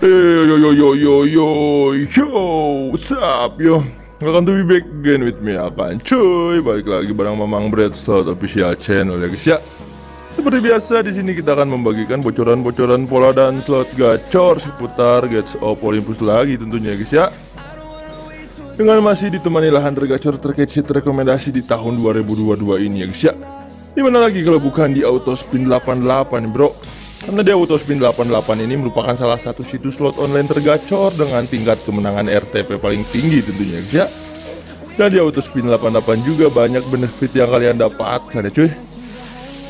Yo yo yo yo yo yo yo What's up yo Welcome to be back again with me Akan cuy Balik lagi bareng Mamang Bread Slot official channel ya guys ya Seperti biasa di sini kita akan membagikan bocoran-bocoran pola dan slot gacor seputar Gates of Olympus lagi tentunya guys ya dengan masih ditemani lahan tergacor sheet rekomendasi di tahun 2022 ini ya guys ya Di mana lagi kalau bukan di Autospin 88 bro karena di Autospin 88 ini merupakan salah satu situs slot online tergacor dengan tingkat kemenangan RTP paling tinggi tentunya guys ya. Dan di Autospin 88 juga banyak benefit yang kalian dapatkan ya cuy.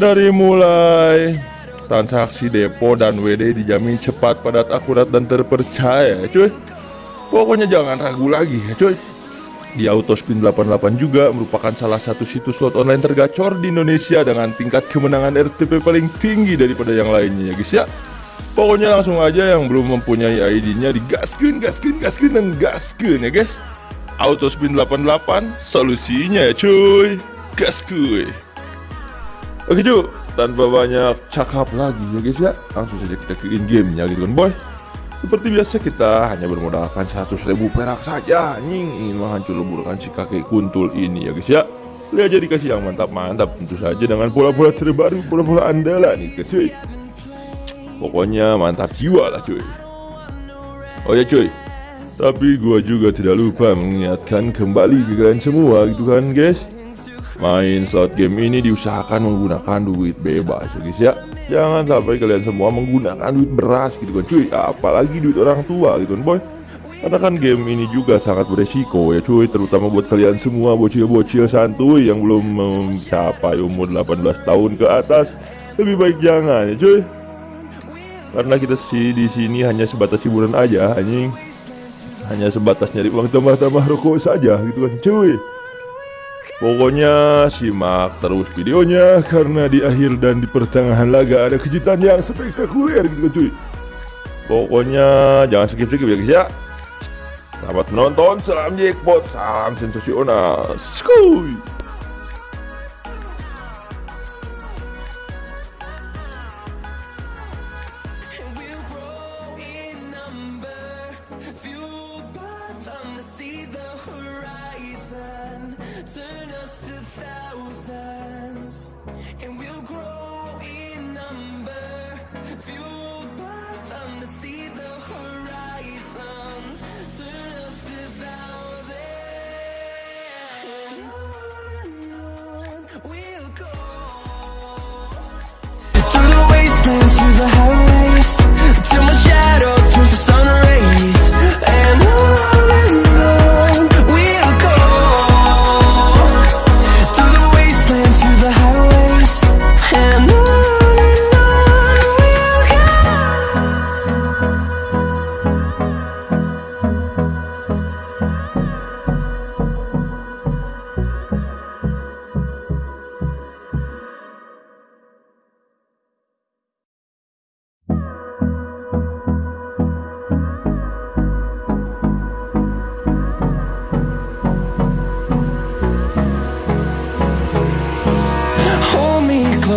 Dari mulai transaksi depo dan WD dijamin cepat, padat, akurat, dan terpercaya ya cuy. Pokoknya jangan ragu lagi ya cuy. Di Autospin 88 juga merupakan salah satu situs slot online tergacor di Indonesia dengan tingkat kemenangan RTP paling tinggi daripada yang lainnya ya guys ya. Pokoknya langsung aja yang belum mempunyai ID-nya digaskin, gaskin, gaskin, dan gaskin ya guys. Autospin 88 solusinya ya cuy. Gas kuy. Oke cuy, tanpa banyak cakap lagi ya guys ya, langsung saja kita ke in game-nya gitu kan boy. Seperti biasa kita hanya bermodalkan 100 ribu perak saja Anjing. Ingin menghancur leburkan si kakek kuntul ini ya guys ya. Lihat aja dikasih yang mantap-mantap tentu saja dengan pola-pola terbaru Pola-pola andalan nih cuy. Pokoknya mantap jiwa lah cuy. Oh ya cuy. Tapi gua juga tidak lupa mengingatkan kembali ke kalian semua gitu kan guys Main slot game ini diusahakan menggunakan duit bebas ya guys ya. Jangan sampai kalian semua menggunakan duit beras gitu kan cuy. Apalagi duit orang tua gitu kan boy. Karena kan game ini juga sangat beresiko ya cuy. Terutama buat kalian semua bocil-bocil santuy Yang belum mencapai umur 18 tahun ke atas. Lebih baik jangan ya cuy. Karena kita sih di sini hanya sebatas hiburan aja anjing. Hanya sebatas nyari uang tambah-tambah rokok saja gitu kan cuy Pokoknya simak terus videonya karena di akhir dan di pertengahan laga ada kejutan yang spektakuler gitu cuy. Pokoknya jangan skip-skip ya guys ya. Selamat menonton, salam jackpot, salam sensasional. Skuy.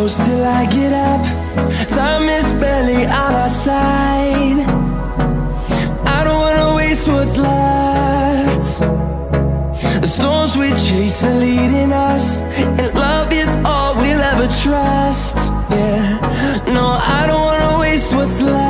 Close till I get up. Time is barely on our side. I don't wanna waste what's left. The storms we chase are leading us, and love is all we'll ever trust. Yeah, no, I don't wanna waste what's left.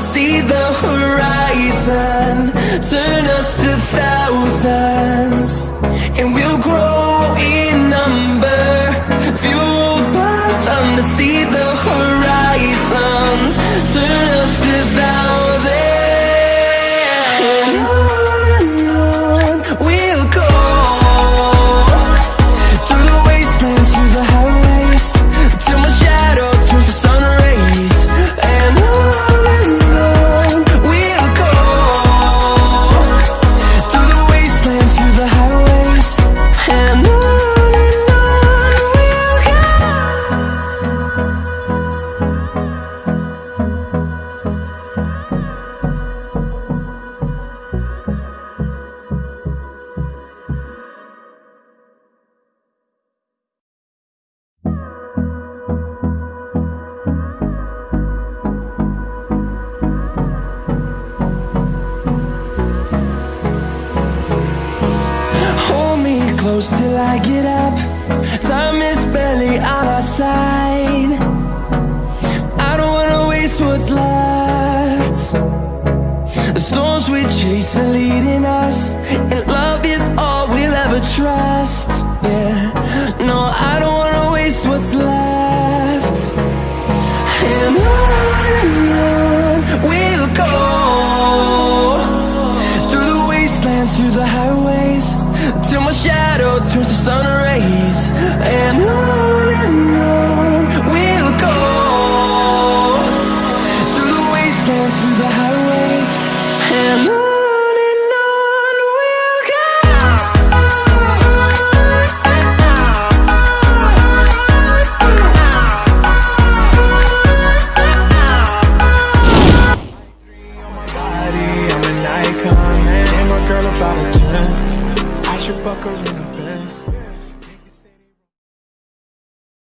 see the horizon. Close till I get up. Time is barely on our side. I don't wanna waste what's left. The storms we chase are leading us,